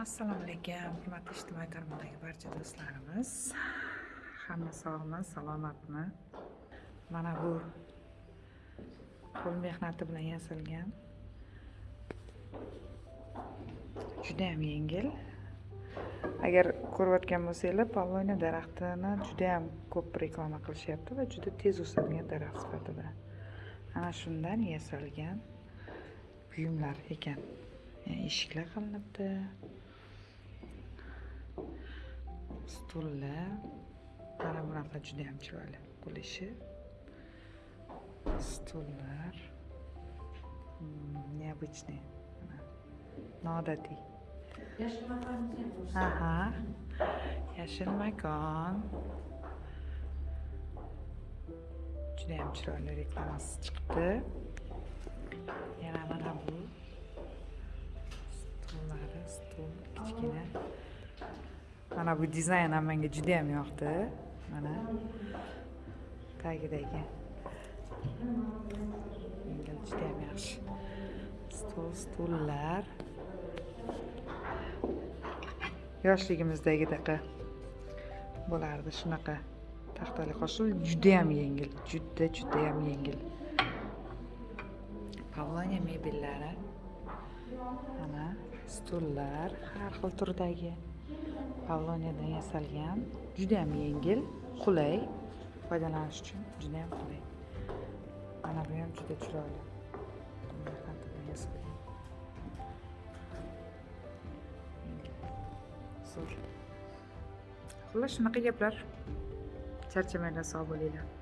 assalomu alaykum hurmatli ijtimoiy tarmoqdagi barcha do'stlarimiz. Hamma sog'mi salomatmi mana bu qo'l mehnati bilan yasalgan judayam yengil. Agar ko'rayotgan bo'lsanglar pavlonia daraxtini judayam ko'p reklama qilishyapti va juda tez o'sadigan daraxt sifatida. Ana shundan yasalgan buyumlar ekan. Eshiklar qilinibdi stullar mana bunaqa judayam chiroyli qo'l ishi stullar необычный noodatiy aha. Yashil makon judayam chiroyli reklamasi chiqibdi yana mana bu dizayn ham menga judayam yoqdi. Mana. Tagidagi. Yengil juda yam yaxshi. Stol stullar. Yoshligimizdagidaqa bo'lardi shunaqa. Taxtali qoshiq judayam yengil juda judayam yengil. Pavlonia mebellari. Mana stullar har xil turdagi. Pavloniyadan yasalgan? Juda ham yengil qulay. Foydalanish uchun juda ham qulay. Mana bu ham juda chiroyli. Zo'r. Xullas shunaqa gaplar charchamanglar sog' bo'linglar.